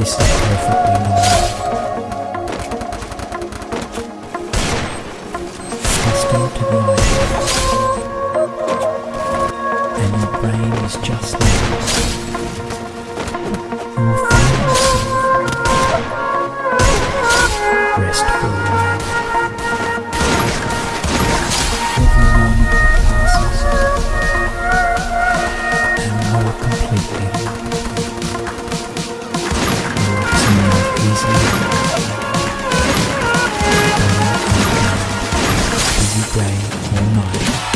This is perfectly normal. Just go to the eyes. And your brain is just now day or night.